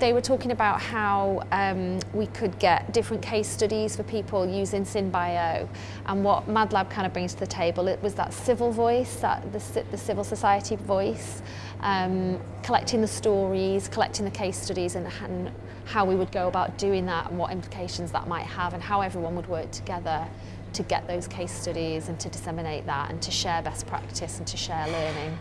They were talking about how um, we could get different case studies for people using SynBio and what MadLab kind of brings to the table. It was that civil voice, that the, the civil society voice, um, collecting the stories, collecting the case studies and, and how we would go about doing that and what implications that might have and how everyone would work together to get those case studies and to disseminate that and to share best practice and to share learning.